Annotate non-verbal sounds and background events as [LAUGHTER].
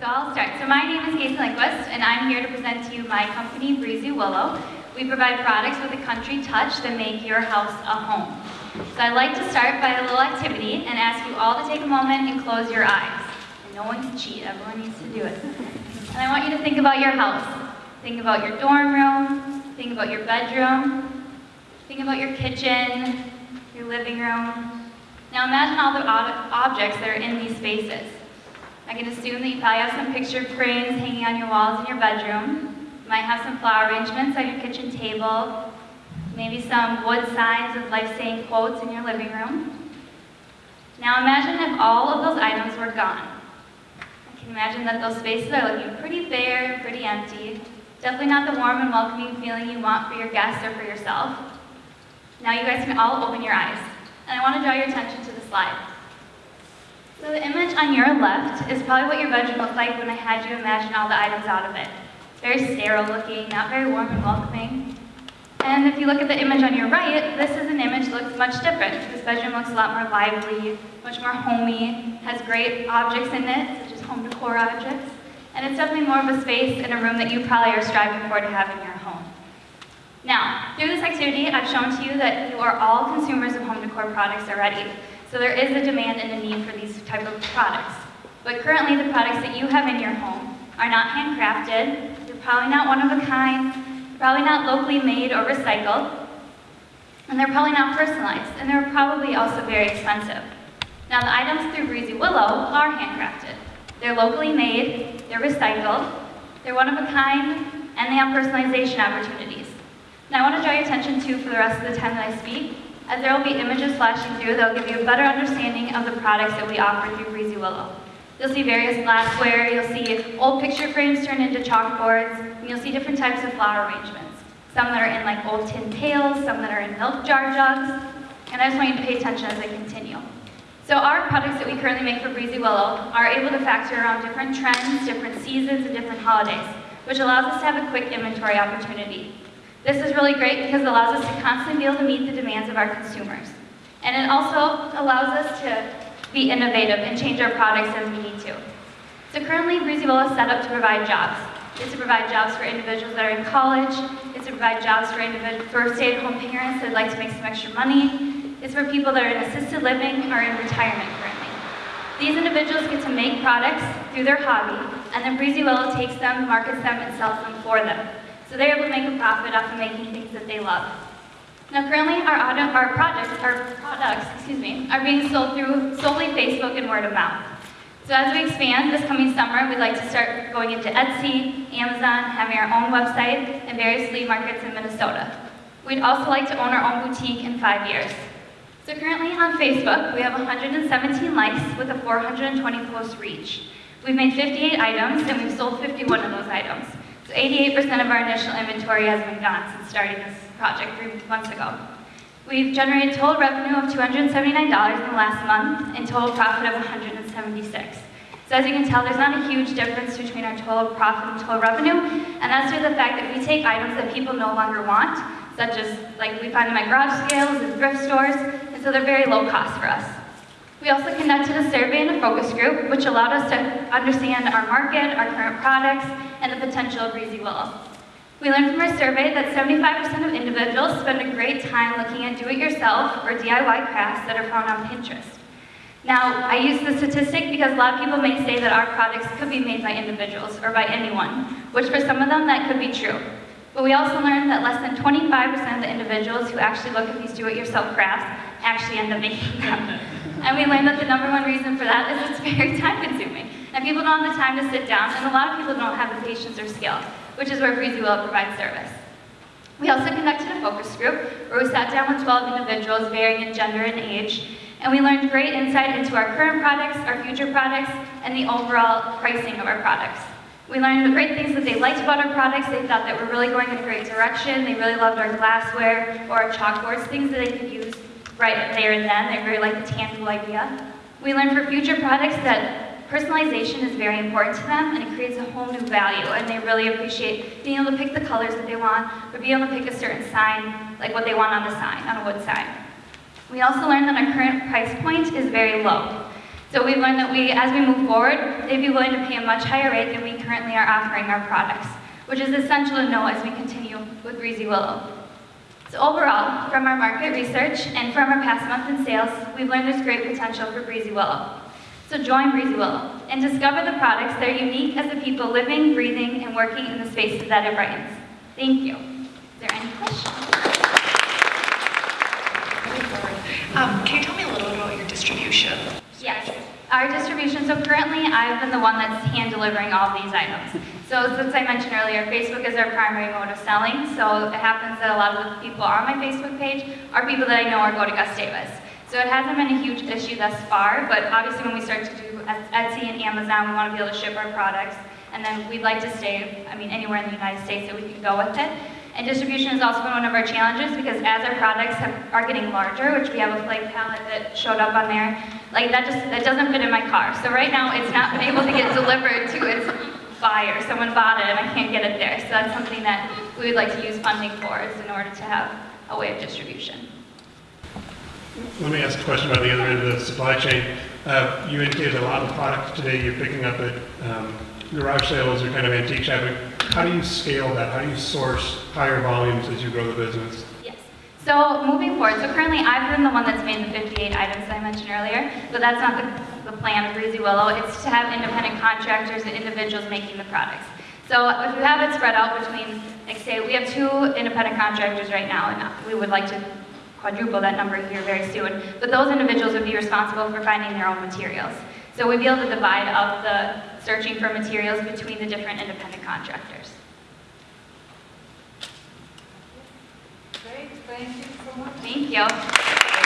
So I'll start. So my name is Casey Lindquist, and I'm here to present to you my company, Breezy Willow. We provide products with a country touch that make your house a home. So I'd like to start by a little activity and ask you all to take a moment and close your eyes. And no one can cheat, everyone needs to do it. And I want you to think about your house. Think about your dorm room, think about your bedroom, think about your kitchen, your living room. Now imagine all the ob- objects that are in these spaces. I can assume that you probably have some picture frames hanging on your walls in your bedroom. You might have some flower arrangements on your kitchen table, maybe some wood signs with life-saying quotes in your living room. Now imagine if all of those items were gone. I can imagine that those spaces are looking pretty bare pretty empty. Definitely not the warm and welcoming feeling you want for your guests or for yourself. Now you guys can all open your eyes. And I want to draw your attention to the slide. So the image on your left is probably what your bedroom looked like when I had you imagine all the items out of it. Very sterile looking, not very warm and welcoming. And if you look at the image on your right, this is an image that looks much different. This bedroom looks a lot more lively, much more homey, has great objects in it, such as home decor objects. And it's definitely more of a space and a room that you probably are striving for to have in your home. Now, through this activity, I've shown to you that you are all consumers of home decor products already. So there is a demand and a need for these type of products. But currently, the products that you have in your home are not handcrafted, they're probably not one of a kind, probably not locally made or recycled, and they're probably not personalized, and they're probably also very expensive. Now, the items through Breezy Willow are handcrafted. They're locally made, they're recycled, they're one of a kind, and they have personalization opportunities. Now, I want to draw your attention to, for the rest of the time that I speak, as there will be images flashing through that will give you a better understanding of the products that we offer through Breezy Willow. You'll see various glassware, you'll see old picture frames turned into chalkboards, and you'll see different types of flower arrangements. Some that are in like old tin pails, some that are in milk jar jugs, and I just want you to pay attention as I continue. So our products that we currently make for Breezy Willow are able to factor around different trends, different seasons, and different holidays, which allows us to have a quick inventory opportunity. This is really great because it allows us to constantly be able to meet the demands of our consumers. And it also allows us to be innovative and change our products as we need to. So currently, Breezy Willow is set up to provide jobs. It's to provide jobs for individuals that are in college. It's to provide jobs for, for stay-at-home parents that'd like to make some extra money. It's for people that are in assisted living or in retirement currently. These individuals get to make products through their hobby, and then Breezy Willow takes them, markets them, and sells them for them. So they're able to make a profit off of making things that they love. Now currently our, auto, our projects, our products, excuse me, are being sold through solely Facebook and word of mouth. So as we expand this coming summer, we'd like to start going into Etsy, Amazon, having our own website, and various flea markets in Minnesota. We'd also like to own our own boutique in five years. So currently on Facebook, we have 117 likes with a 420 post reach. We've made 58 items, and we've sold 51 of those items. So 88% of our initial inventory has been gone since starting this project three months ago. We've generated total revenue of $279 in the last month and total profit of 176. So as you can tell, there's not a huge difference between our total profit and total revenue, and that's due to the fact that we take items that people no longer want, such as like we find them at garage sales and thrift stores, and so they're very low cost for us. We also conducted a survey and a focus group, which allowed us to understand our market, our current products, and the potential of Breezy Willow. We learned from our survey that 75% of individuals spend a great time looking at do-it-yourself or DIY crafts that are found on Pinterest. Now, I use this statistic because a lot of people may say that our products could be made by individuals or by anyone, which for some of them that could be true. But we also learned that less than 25% of the individuals who actually look at these do-it-yourself crafts actually end up making them. [LAUGHS] And we learned that the number one reason for that is it's very [LAUGHS] time consuming. And people don't have the time to sit down, and a lot of people don't have the patience or skill, which is where Breezy Willow provides service. We also conducted a focus group where we sat down with 12 individuals varying in gender and age, and we learned great insight into our current products, our future products, and the overall pricing of our products. We learned the great things that they liked about our products. They thought that we're really going in a great direction. They really loved our glassware or our chalkboards, things that they could use right there and then. They really liked the tangible idea. We learned for future products that personalization is very important to them and it creates a whole new value and they really appreciate being able to pick the colors that they want or being able to pick a certain sign, like what they want on the sign, on a wood sign. We also learned that our current price point is very low. So we've learned that we, as we move forward, they'd be willing to pay a much higher rate than we currently are offering our products, which is essential to know as we continue with Breezy Willow. So overall, from our market research and from our past month in sales, we've learned there's great potential for Breezy Willow. So join Breezy Willow and discover the products that are unique as the people living, breathing, and working in the spaces that it brightens. Thank you. Is there any questions? Um, can you tell me a little bit about your distribution? Yes. Our distribution, so currently I've been the one that's hand delivering all these items. So since I mentioned earlier, Facebook is our primary mode of selling, so it happens that a lot of the people on my Facebook page are people that I know or go to Gustavus. So it hasn't been a huge issue thus far, but obviously when we start to do Etsy and Amazon, we want to be able to ship our products, and then we'd like to stay, I mean, anywhere in the United States that we can go with it. And distribution has also been one of our challenges because as our products have, are getting larger, which we have a flag pallet that showed up on there, like that just that doesn't fit in my car. So right now it's not been able to get delivered to its buyer. Someone bought it and I can't get it there. So that's something that we would like to use funding for is in order to have a way of distribution. Let me ask a question about the other end of the supply chain. Uh, You indicated a lot of products today you're picking up at um, garage sales or kind of antique shopping. How do you scale that? How do you source higher volumes as you grow the business? Yes. So moving forward, so currently I've been the one that's made the 58 items that I mentioned earlier, but that's not the, the plan of Breezy Willow. It's to have independent contractors and individuals making the products. So if you have it spread out between, like say, we have two independent contractors right now, and we would like to quadruple that number here very soon. But those individuals would be responsible for finding their own materials. So we'd be able to divide up the searching for materials between the different independent contractors. Great, thank you so much. Thank you.